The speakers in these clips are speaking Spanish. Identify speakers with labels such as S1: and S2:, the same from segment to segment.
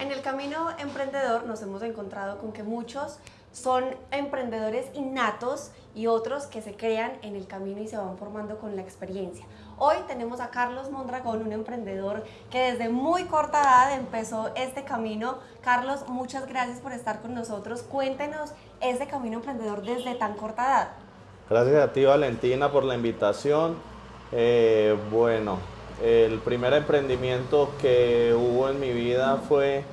S1: En el camino emprendedor nos hemos encontrado con que muchos son emprendedores innatos y otros que se crean en el camino y se van formando con la experiencia. Hoy tenemos a Carlos Mondragón, un emprendedor que desde muy corta edad empezó este camino. Carlos, muchas gracias por estar con nosotros. Cuéntenos ese camino emprendedor desde tan corta edad.
S2: Gracias a ti Valentina por la invitación. Eh, bueno, el primer emprendimiento que hubo en mi vida fue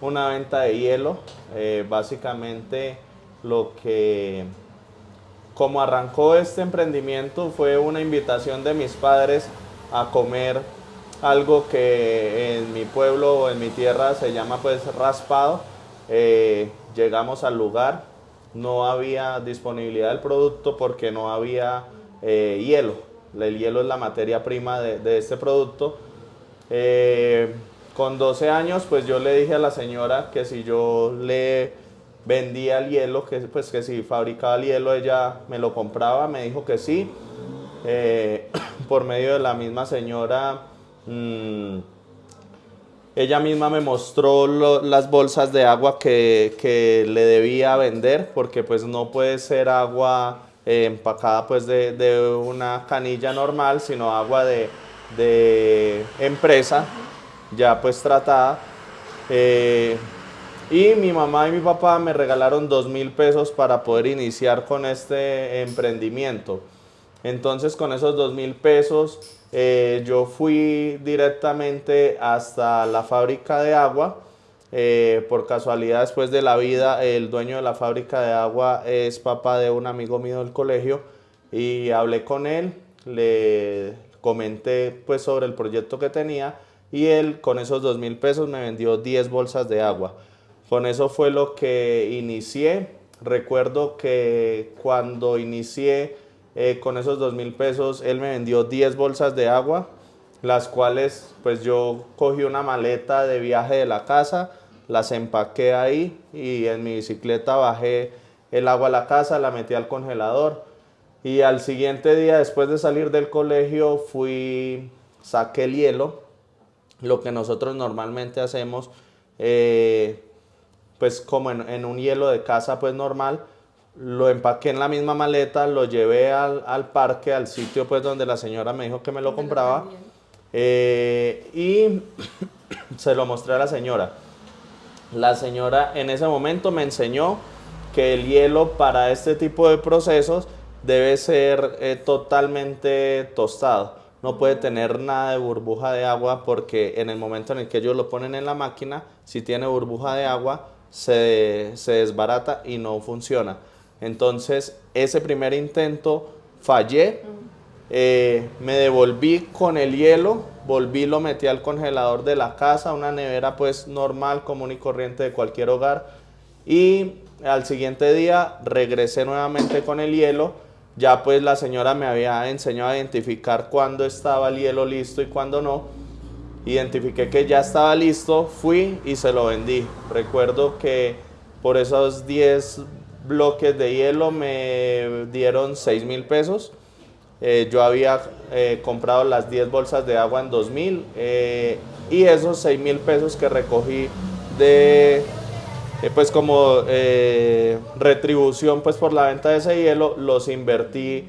S2: una venta de hielo. Eh, básicamente lo que, como arrancó este emprendimiento fue una invitación de mis padres a comer algo que en mi pueblo o en mi tierra se llama pues raspado. Eh, llegamos al lugar, no había disponibilidad del producto porque no había eh, hielo. El hielo es la materia prima de, este producto con 12 años, pues yo le dije a la señora que si yo le vendía el hielo, que, pues que si fabricaba el hielo ella me lo compraba, me dijo que sí. Eh, por medio de la misma señora, mm, ella misma me mostró las bolsas de agua que, le debía vender, porque pues no puede ser agua eh, empacada pues de, una canilla normal, sino agua de, de empresa ya pues tratada. Eh, y mi mamá y mi papá me regalaron dos mil pesos para poder iniciar con este emprendimiento. Entonces con esos dos mil pesos eh, yo fui directamente hasta la fábrica de agua. Eh, por casualidad después de la vida el dueño de la fábrica de agua es papá de un amigo mío del colegio y hablé con él, le comenté pues sobre el proyecto que tenía y él con esos dos mil pesos me vendió 10 bolsas de agua. Con eso fue lo que inicié. Recuerdo que cuando inicié eh, con esos dos mil pesos, él me vendió 10 bolsas de agua, las cuales pues yo cogí una maleta de viaje de la casa, las empaqué ahí y en mi bicicleta bajé el agua a la casa, la metí al congelador y al siguiente día después de salir del colegio fui, saqué el hielo, lo que nosotros normalmente hacemos, eh, pues como en, un hielo de casa pues normal, lo empaqué en la misma maleta, lo llevé al, parque, al sitio pues donde la señora me dijo que me lo compraba. eh, y se lo mostré a la señora. La señora en ese momento me enseñó que el hielo para este tipo de procesos debe ser eh, totalmente tostado. No puede tener nada de burbuja de agua porque en el momento en el que ellos lo ponen en la máquina, si tiene burbuja de agua, se, desbarata y no funciona. Entonces, ese primer intento fallé, eh, me devolví con el hielo, volví, lo metí al congelador de la casa, una nevera pues normal, común y corriente de cualquier hogar, y al siguiente día regresé nuevamente con el hielo, ya pues la señora me había enseñado a identificar cuándo estaba el hielo listo y cuándo no. Identifiqué que ya estaba listo, fui y se lo vendí. Recuerdo que por esos 10 bloques de hielo me dieron 6 mil pesos. Eh, yo había eh, comprado las 10 bolsas de agua en 2000 eh, y esos 6 mil pesos que recogí de pues como retribución pues por la venta de ese hielo, los invertí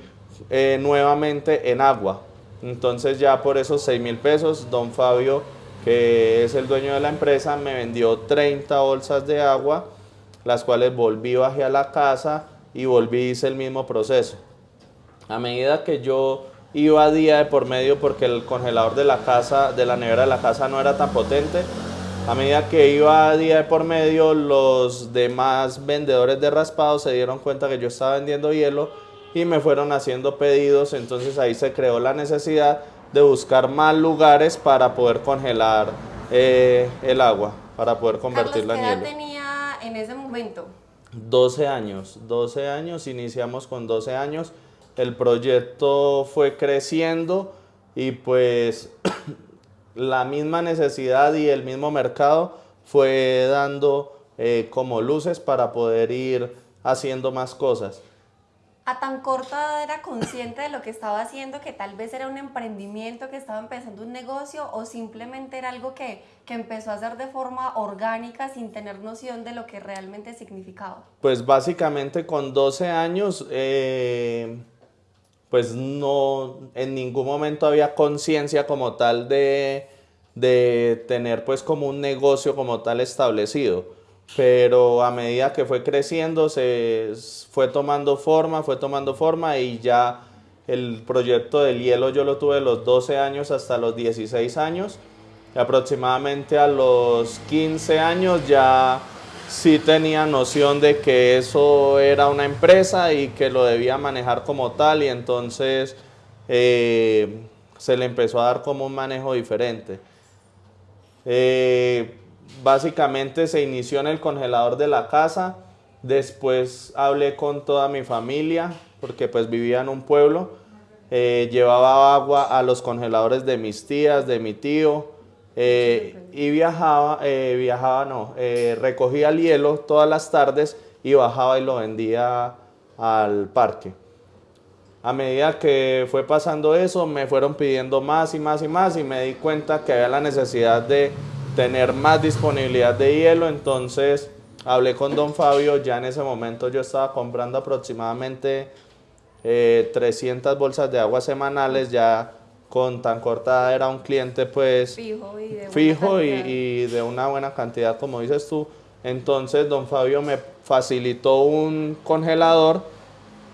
S2: nuevamente en agua. Entonces ya por esos 6 mil pesos, don Fabio, que es el dueño de la empresa, me vendió 30 bolsas de agua, las cuales volví, bajé a la casa y volví, hice el mismo proceso. A medida que yo iba día de por medio porque el congelador de la casa, de la nevera de la casa no era tan potente, a medida que iba día de por medio, los demás vendedores de raspado se dieron cuenta que yo estaba vendiendo hielo y me fueron haciendo pedidos, entonces ahí se creó la necesidad de buscar más lugares para poder congelar eh, el agua, para poder convertirla
S1: en
S2: hielo.
S1: ¿Qué edad tenía en ese momento?
S2: 12 años, 12 años, iniciamos con 12 años, el proyecto fue creciendo y pues la misma necesidad y el mismo mercado fue dando eh, como luces para poder ir haciendo más cosas.
S1: a tan corta edad era consciente de lo que estaba haciendo, que tal vez era un emprendimiento, que estaba empezando un negocio o simplemente era algo que, que, empezó a hacer de forma orgánica sin tener noción de lo que realmente significaba?
S2: Pues básicamente con 12 años, eh, pues no, en ningún momento había conciencia como tal de, de tener pues como un negocio como tal establecido pero a medida que fue creciendo se fue tomando forma, fue tomando forma y ya el proyecto del hielo yo lo tuve de los 12 años hasta los 16 años. aproximadamente a los 15 años ya sí tenía noción de que eso era una empresa y que lo debía manejar como tal y entonces eh, se le empezó a dar como un manejo diferente. Eh, básicamente se inició en el congelador de la casa, después hablé con toda mi familia, porque pues vivía en un pueblo, eh, llevaba agua a los congeladores de mis tías, de mi tío, eh, y viajaba, eh, viajaba no, recogía el hielo todas las tardes y bajaba y lo vendía al parque. A medida que fue pasando eso, me fueron pidiendo más y más y más y me di cuenta que había la necesidad de tener más disponibilidad de hielo, entonces hablé con don Fabio, ya en ese momento yo estaba comprando aproximadamente 300 eh, bolsas de agua semanales, ya con tan corta era un cliente pues
S1: fijo, y de,
S2: fijo y, de una buena cantidad como dices tú. Entonces don Fabio me facilitó un congelador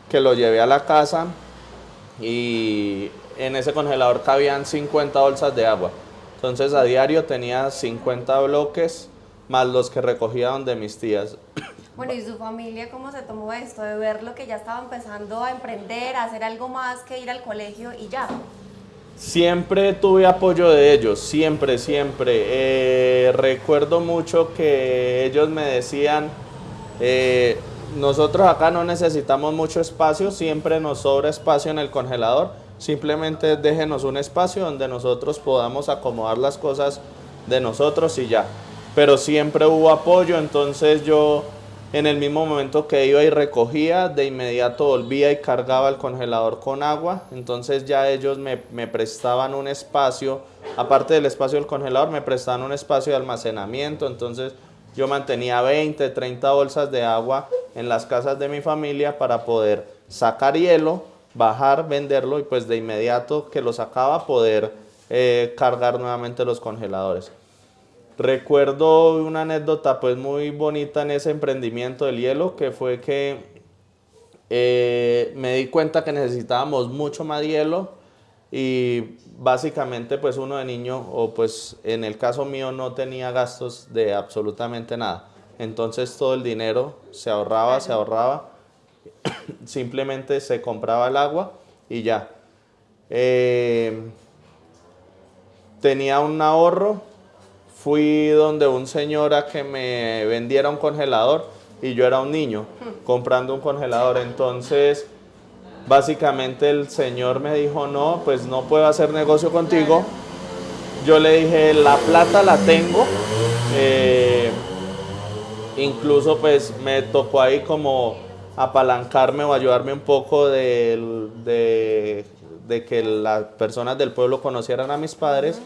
S2: que lo llevé a la casa y en ese congelador cabían 50 bolsas de agua. Entonces a diario tenía 50 bloques más los que recogía de mis tías.
S1: Bueno, ¿y su familia cómo se tomó esto de ver lo que ya estaba empezando a emprender, a hacer algo más que ir al colegio y ya?
S2: Siempre tuve apoyo de ellos, siempre, siempre. Eh, recuerdo mucho que ellos me decían, eh, nosotros acá no necesitamos mucho espacio, siempre nos sobra espacio en el congelador Simplemente déjenos un espacio donde nosotros podamos acomodar las cosas de nosotros y ya. Pero siempre hubo apoyo, entonces yo en el mismo momento que iba y recogía, de inmediato volvía y cargaba el congelador con agua. Entonces ya ellos me, prestaban un espacio, aparte del espacio del congelador, me prestaban un espacio de almacenamiento. Entonces yo mantenía 20, 30 bolsas de agua en las casas de mi familia para poder sacar hielo bajar, venderlo y pues de inmediato que lo sacaba poder eh, cargar nuevamente los congeladores. Recuerdo una anécdota pues muy bonita en ese emprendimiento del hielo que fue que eh, me di cuenta que necesitábamos mucho más hielo y básicamente pues uno de niño o pues en el caso mío no tenía gastos de absolutamente nada. Entonces todo el dinero se ahorraba, se ahorraba simplemente se compraba el agua y ya. Eh, tenía un ahorro, fui donde un señor a que me vendiera un congelador y yo era un niño comprando un congelador. Entonces, básicamente el señor me dijo, no, pues no puedo hacer negocio contigo. Yo le dije, la plata la tengo. Eh, incluso pues me tocó ahí como apalancarme o ayudarme un poco de, de, que las personas del pueblo conocieran a mis padres,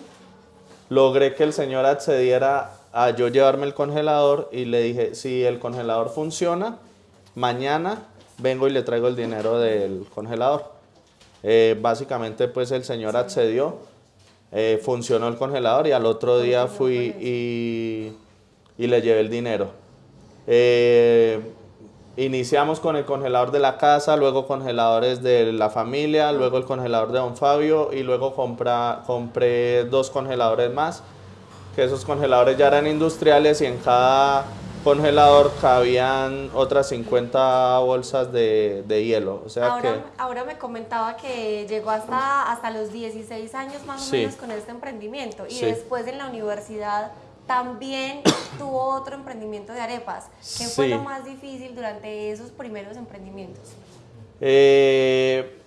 S2: logré que el señor accediera a yo llevarme el congelador y le dije, si el congelador funciona, mañana vengo y le traigo el dinero del congelador. Eh, básicamente pues el señor accedió, eh, funcionó el congelador y al otro día fui y, y le llevé el dinero. Eh, Iniciamos con el congelador de la casa, luego congeladores de la familia, luego el congelador de Don Fabio y luego compré dos congeladores más, que esos congeladores ya eran industriales y en cada congelador cabían otras 50 bolsas de, hielo. O sea
S1: ahora,
S2: que,
S1: ahora me comentaba que llegó hasta, hasta los 16 años más o menos con este emprendimiento y después en la universidad también tuvo otro emprendimiento de arepas. ¿Qué fue lo más difícil durante esos primeros emprendimientos?
S2: Eh,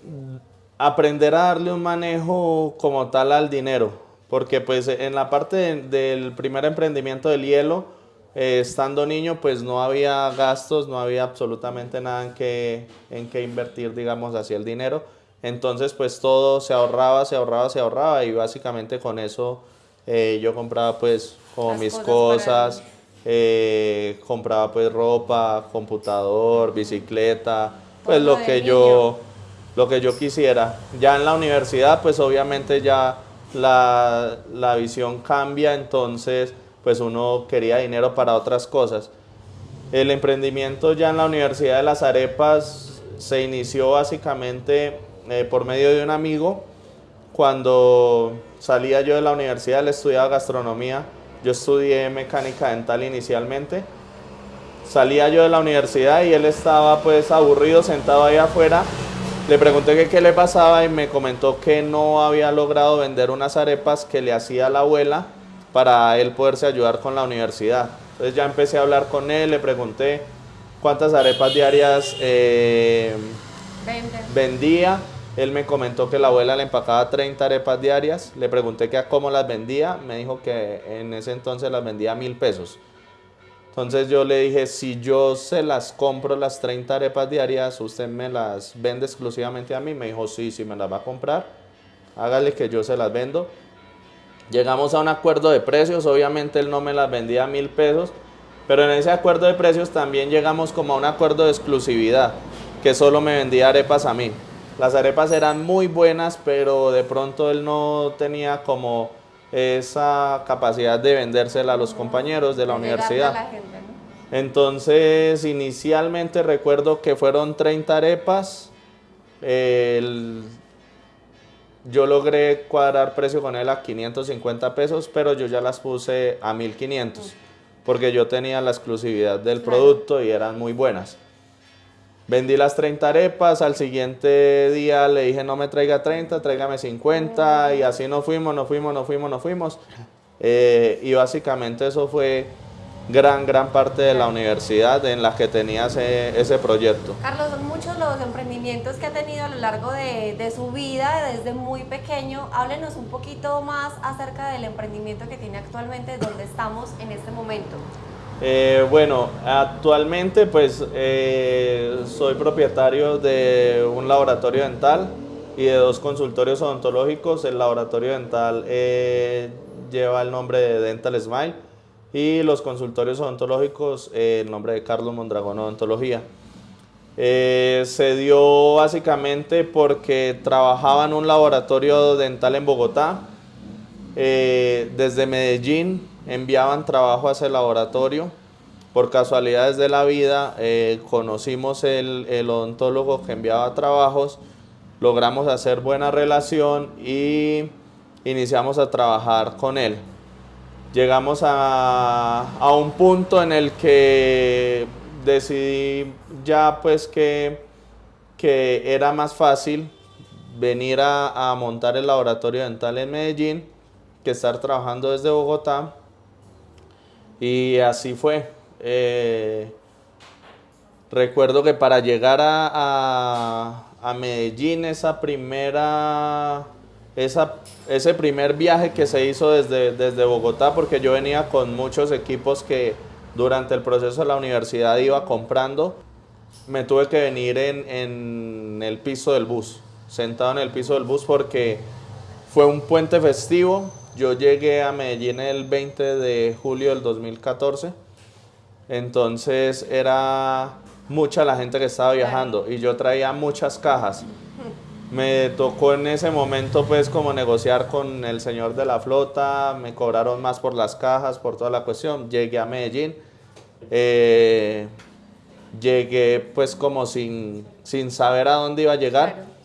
S2: aprender a darle un manejo como tal al dinero, porque pues en la parte del primer emprendimiento del hielo, eh, estando niño, pues no había gastos, no había absolutamente nada en que, en que invertir, digamos, hacia el dinero. Entonces, pues todo se ahorraba, se ahorraba, se ahorraba y básicamente con eso eh, yo compraba pues como
S1: Las
S2: mis
S1: cosas
S2: cosas, eh, compraba pues ropa, computador, bicicleta, pues lo que
S1: niño.
S2: yo lo que yo quisiera. Ya en la universidad pues obviamente ya la, la visión cambia, entonces pues uno quería dinero para otras cosas. El emprendimiento ya en la Universidad de las Arepas se inició básicamente eh, por medio de un amigo. Cuando salía yo de la universidad, él estudiaba gastronomía. Yo estudié mecánica dental inicialmente. Salía yo de la universidad y él estaba pues aburrido sentado ahí afuera. Le pregunté que qué le pasaba y me comentó que no había logrado vender unas arepas que le hacía la abuela para él poderse ayudar con la universidad. Entonces ya empecé a hablar con él, le pregunté cuántas arepas diarias eh, vendía. Él me comentó que la abuela le empacaba 30 arepas diarias. Le pregunté que a cómo las vendía. Me dijo que en ese entonces las vendía a mil pesos. Entonces yo le dije, si yo se las compro las 30 arepas diarias, ¿usted me las vende exclusivamente a mí? Me dijo, sí, sí me las va a comprar. Hágale que yo se las vendo. Llegamos a un acuerdo de precios, obviamente él no me las vendía a mil pesos, pero en ese acuerdo de precios también llegamos como a un acuerdo de exclusividad, que solo me vendía arepas a mí. Las arepas eran muy buenas, pero de pronto él no tenía como esa capacidad de vendérsela a los compañeros de la universidad.
S1: a la gente, ¿no?
S2: Entonces, inicialmente recuerdo que fueron 30 arepas. El- yo logré cuadrar precio con él a 550 pesos, pero yo ya las puse a 1500 porque yo tenía la exclusividad del producto y eran muy buenas. Vendí las 30 arepas, al siguiente día le dije no me traiga 30, tráigame 50 y así nos fuimos, nos fuimos, nos fuimos, nos fuimos. Eh, y básicamente eso fue gran, gran parte de la universidad en la que tenía ese, ese proyecto.
S1: Carlos, son muchos los emprendimientos que ha tenido a lo largo de, de su vida, desde muy pequeño. Háblenos un poquito más acerca del emprendimiento que tiene actualmente, donde estamos en este momento.
S2: Eh, bueno, actualmente pues eh, soy propietario de un laboratorio dental y de dos consultorios odontológicos. El laboratorio dental eh, lleva el nombre de Dental Smile y los consultorios odontológicos eh, el nombre de Carlos Mondragón Odontología. Eh, se dio básicamente porque trabajaba en un laboratorio dental en Bogotá. Eh, desde Medellín enviaban trabajo a ese laboratorio. Por casualidades de la vida eh, conocimos el, el odontólogo que enviaba trabajos, logramos hacer buena relación y iniciamos a trabajar con él. Llegamos a, a un punto en el que decidí ya pues que, que era más fácil venir a, a montar el laboratorio dental en Medellín que estar trabajando desde Bogotá. Y así fue. Eh, recuerdo que para llegar a, a- a Medellín, esa primera, esa, ese primer viaje que se hizo desde, desde Bogotá, porque yo venía con muchos equipos que durante el proceso de la universidad iba comprando, me tuve que venir en, en el piso del bus, sentado en el piso del bus porque fue un puente festivo. Yo llegué a Medellín el 20 de julio del 2014. Entonces era mucha la gente que estaba viajando y yo traía muchas cajas. Me tocó en ese momento pues como negociar con el señor de la flota, me cobraron más por las cajas, por toda la cuestión. Llegué a Medellín, eh, llegué pues como sin, sin saber a dónde iba a llegar.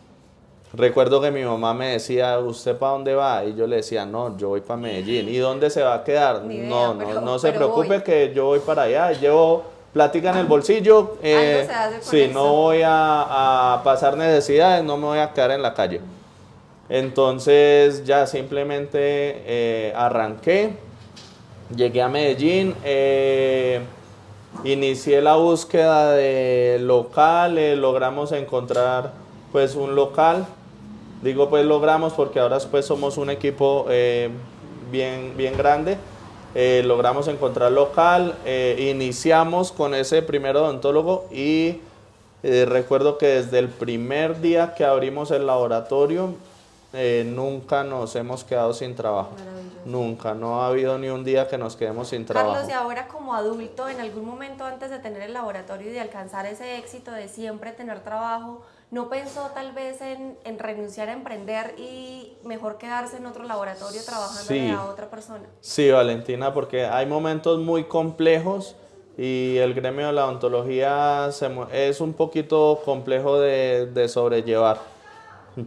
S2: Recuerdo que mi mamá me decía, ¿usted para dónde va? Y yo le decía, no, yo voy para Medellín. ¿Y dónde se va a quedar?
S1: Idea,
S2: no,
S1: pero-
S2: no, no se preocupe
S1: voy.
S2: que yo voy para allá. Llevo plática en el bolsillo. eh, sí,
S1: eso.
S2: no voy a, a pasar necesidades, no me voy a quedar en la calle. Entonces ya simplemente eh, arranqué, llegué a Medellín, eh, inicié la búsqueda de local, eh, logramos encontrar pues un local. Digo pues logramos porque ahora pues somos un equipo eh, bien, bien grande. eh, logramos encontrar local, eh, iniciamos con ese primer odontólogo y recuerdo que desde el primer día que abrimos el laboratorio nunca nos hemos quedado sin trabajo. Nunca, no ha habido ni un día que nos quedemos sin trabajo.
S1: Carlos, y ahora como adulto, en algún momento antes de tener el laboratorio y de alcanzar ese éxito de siempre tener trabajo, ¿no pensó tal vez en, renunciar a emprender y mejor quedarse en otro laboratorio trabajando a otra persona?
S2: Sí, Valentina, porque hay momentos muy complejos y el gremio de la odontología es un poquito complejo de sobrellevar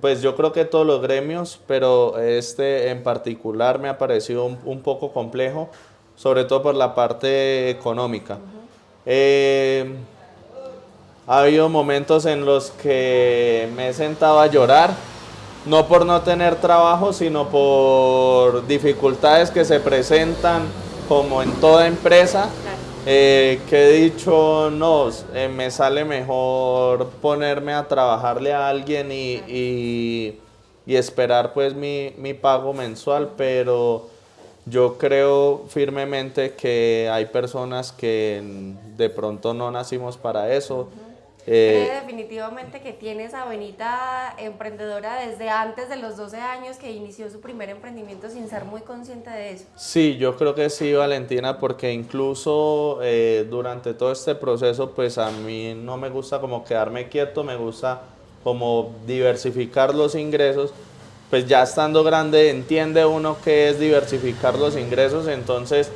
S2: pues yo creo que todos los gremios, pero este en particular me ha parecido un, poco complejo, sobre todo por la parte económica. Eh, ha habido momentos en los que me he sentado a llorar, no por no tener trabajo, sino por dificultades que se presentan como en toda empresa. Eh, que he dicho, no, eh, me sale mejor ponerme a trabajarle a alguien y, esperar pues mi, pago mensual, pero yo creo firmemente que hay personas que de pronto no nacimos para eso.
S1: Eh, definitivamente que tiene esa venita emprendedora desde antes de los 12 años que inició su primer emprendimiento sin ser muy consciente de eso.
S2: Sí, yo creo que sí, Valentina, porque incluso eh, durante todo este proceso, pues a mí no me gusta como quedarme quieto, me gusta como diversificar los ingresos. Pues ya estando grande entiende uno que es diversificar los ingresos, entonces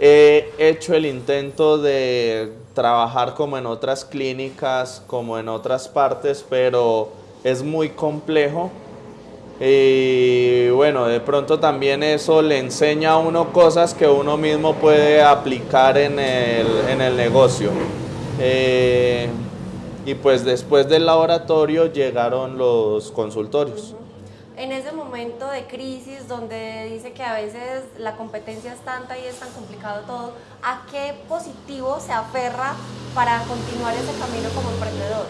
S2: he hecho el intento de trabajar como en otras clínicas, como en otras partes, pero es muy complejo. Y bueno, de pronto también eso le enseña a uno cosas que uno mismo puede aplicar en el, negocio. Eh, y pues después del laboratorio llegaron los consultorios
S1: en ese momento de crisis donde dice que a veces la competencia es tanta y es tan complicado todo, ¿a qué positivo se aferra para continuar ese camino como emprendedor?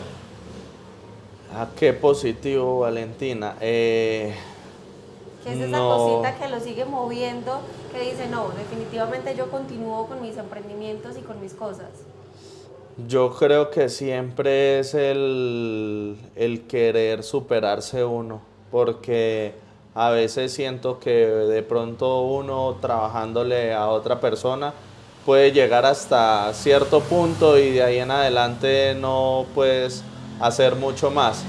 S2: ¿A qué positivo, Valentina?
S1: Eh, ¿Qué es esa cosita que lo sigue moviendo, que dice, no, definitivamente yo continúo con mis emprendimientos y con mis cosas?
S2: Yo creo que siempre es el, el querer superarse uno porque a veces siento que de pronto uno trabajándole a otra persona puede llegar hasta cierto punto y de ahí en adelante no puedes hacer mucho más.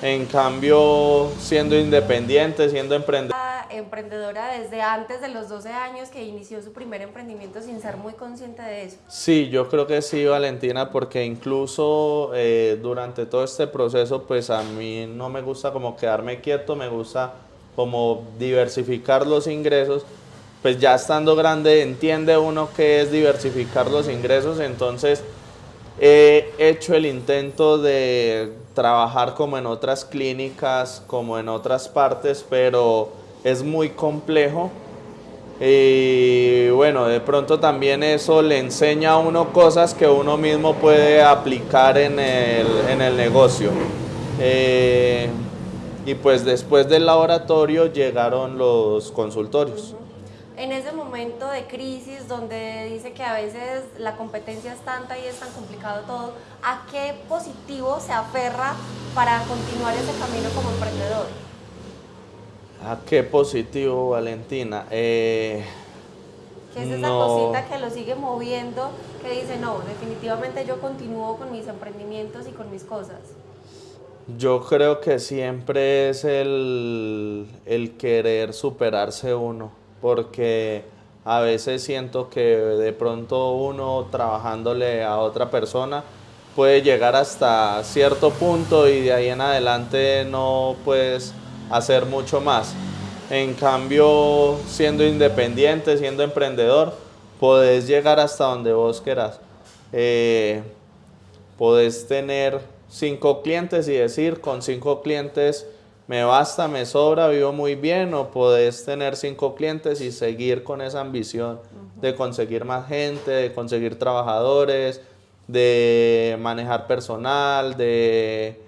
S2: En cambio, siendo independiente, siendo emprendedor.
S1: Emprendedora desde antes de los 12 años que inició su primer emprendimiento sin ser muy consciente de eso.
S2: Sí, yo creo que sí, Valentina, porque incluso eh, durante todo este proceso, pues a mí no me gusta como quedarme quieto, me gusta como diversificar los ingresos. Pues ya estando grande entiende uno que es diversificar los ingresos, entonces He hecho el intento de trabajar como en otras clínicas, como en otras partes, pero es muy complejo. Y bueno, de pronto también eso le enseña a uno cosas que uno mismo puede aplicar en el, negocio. Eh, y pues después del laboratorio llegaron los consultorios
S1: en ese momento de crisis donde dice que a veces la competencia es tanta y es tan complicado todo, ¿a qué positivo se aferra para continuar ese camino como emprendedor?
S2: ¿A qué positivo, Valentina?
S1: Eh, ¿Qué es esa cosita que lo sigue moviendo, que dice, no, definitivamente yo continúo con mis emprendimientos y con mis cosas?
S2: Yo creo que siempre es el, el querer superarse uno porque a veces siento que de pronto uno trabajándole a otra persona puede llegar hasta cierto punto y de ahí en adelante no puedes hacer mucho más. En cambio, siendo independiente, siendo emprendedor, puedes llegar hasta donde vos quieras. Eh, podés tener cinco clientes y decir, con cinco clientes me basta, me sobra, vivo muy bien, o podés tener cinco clientes y seguir con esa ambición de conseguir más gente, de conseguir trabajadores, de manejar personal, de,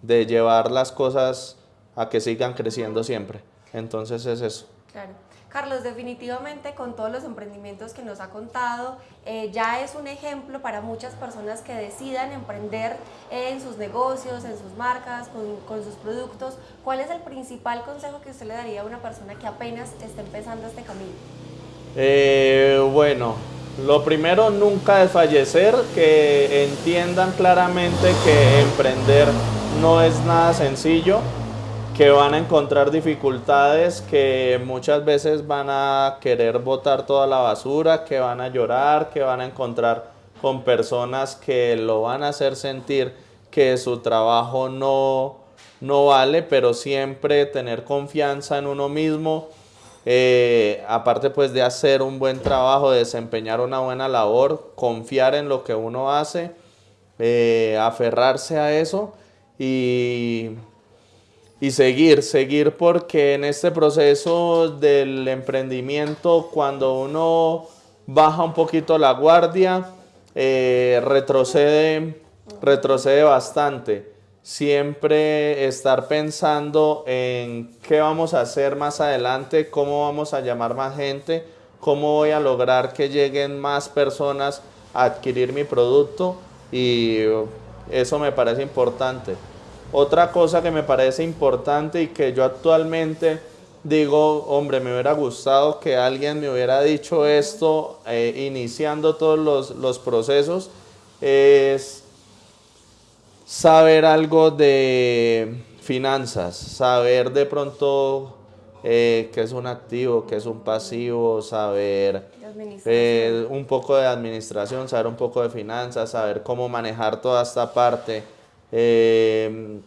S2: de llevar las cosas a que sigan creciendo siempre. Entonces es eso.
S1: Claro. Carlos, definitivamente con todos los emprendimientos que nos ha contado, eh, ya es un ejemplo para muchas personas que decidan emprender en sus negocios, en sus marcas, con, sus productos. ¿Cuál es el principal consejo que usted le daría a una persona que apenas está empezando este camino?
S2: Eh, bueno, lo primero, nunca desfallecer, que entiendan claramente que emprender no es nada sencillo que van a encontrar dificultades, que muchas veces van a querer botar toda la basura, que van a llorar, que van a encontrar con personas que lo van a hacer sentir que su trabajo no, no vale, pero siempre tener confianza en uno mismo, eh, aparte pues de hacer un buen trabajo, de desempeñar una buena labor, confiar en lo que uno hace, eh, aferrarse a eso y y seguir, seguir porque en este proceso del emprendimiento, cuando uno baja un poquito la guardia, eh, retrocede, retrocede bastante. Siempre estar pensando en qué vamos a hacer más adelante, cómo vamos a llamar más gente, cómo voy a lograr que lleguen más personas a adquirir mi producto y eso me parece importante. Otra cosa que me parece importante y que yo actualmente digo, hombre, me hubiera gustado que alguien me hubiera dicho esto eh, iniciando todos los, procesos, es saber algo de finanzas, saber de pronto eh, qué es un activo, qué es un pasivo, saber eh, un poco de administración, saber un poco de finanzas, saber cómo manejar toda esta parte eh,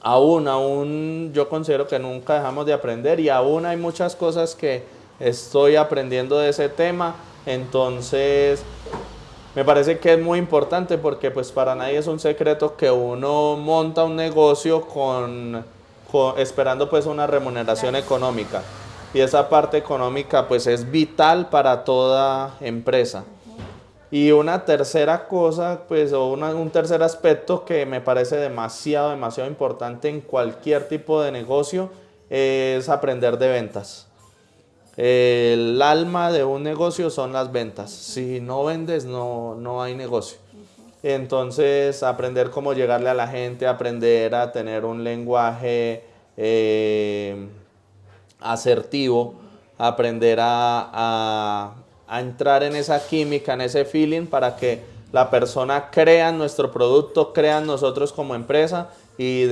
S2: aún, aún yo considero que nunca dejamos de aprender y aún hay muchas cosas que estoy aprendiendo de ese tema. Entonces, me parece que es muy importante porque pues para nadie es un secreto que uno monta un negocio con, esperando pues una remuneración económica. Y esa parte económica pues es vital para toda empresa. Y una tercera cosa, pues, o un tercer aspecto que me parece demasiado, demasiado importante en cualquier tipo de negocio es aprender de ventas. El alma de un negocio son las ventas. Si no vendes, no, no hay negocio. Entonces, aprender cómo llegarle a la gente, aprender a tener un lenguaje eh, asertivo, aprender a entrar en esa química, en ese feeling para que la persona crea en nuestro producto, crea en nosotros como empresa y,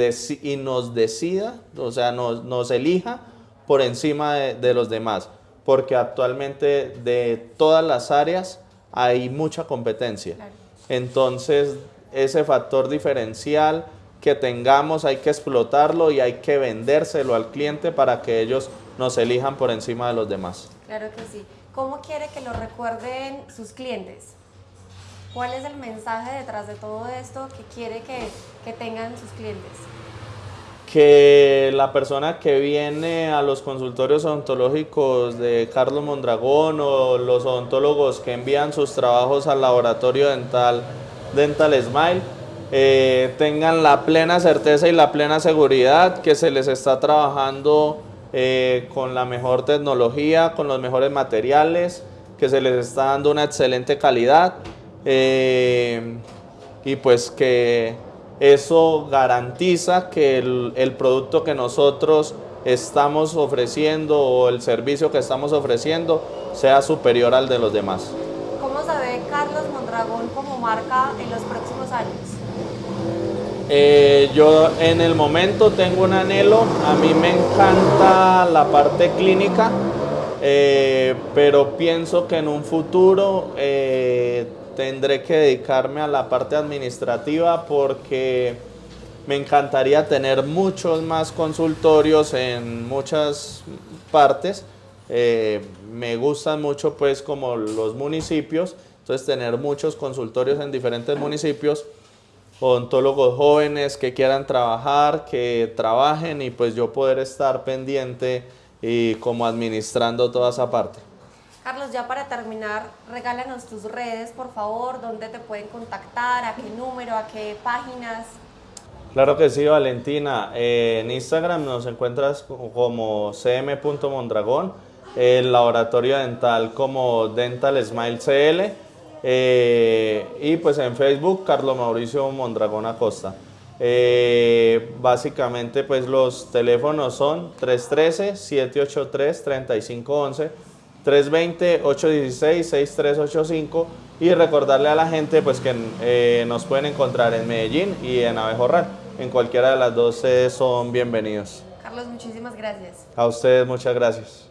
S2: y nos decida, o sea, nos, nos elija por encima de, los demás. Porque actualmente de todas las áreas hay mucha competencia. Entonces, ese factor diferencial que tengamos hay que explotarlo y hay que vendérselo al cliente para que ellos nos elijan por encima de los demás.
S1: Claro que sí. ¿Cómo quiere que lo recuerden sus clientes? ¿Cuál es el mensaje detrás de todo esto que quiere que, que tengan sus clientes?
S2: que la persona que viene a los consultorios odontológicos de Carlos Mondragón o los odontólogos que envían sus trabajos al laboratorio dental Dental Smile eh, tengan la plena certeza y la plena seguridad que se les está trabajando eh, con la mejor tecnología, con los mejores materiales, que se les está dando una excelente calidad eh, y pues que eso garantiza que el, el, producto que nosotros estamos ofreciendo o el servicio que estamos ofreciendo sea superior al de los demás.
S1: ¿Cómo se ve Carlos Mondragón como marca en los próximos años?
S2: Eh, yo en el momento tengo un anhelo, a mí me encanta la parte clínica, eh, pero pienso que en un futuro eh, tendré que dedicarme a la parte administrativa porque me encantaría tener muchos más consultorios en muchas partes. me gustan mucho pues como los municipios, entonces tener muchos consultorios en diferentes municipios odontólogos jóvenes que quieran trabajar, que trabajen y pues yo poder estar pendiente y como administrando toda esa parte.
S1: Carlos, ya para terminar, regálanos tus redes, por favor, dónde te pueden contactar, a qué número, a qué páginas.
S2: Claro que sí, Valentina. Eh, en Instagram nos encuentras como cm.mondragón el laboratorio dental como Dental Smile CL eh, y pues en Facebook Carlos Mauricio Mondragón Acosta. Eh, básicamente pues los teléfonos son 313-783-3511, 320-816-6385 y recordarle a la gente pues que eh, nos pueden encontrar en Medellín y en Abejorral. En cualquiera de las dos sedes son bienvenidos.
S1: Carlos, muchísimas gracias.
S2: A ustedes muchas gracias.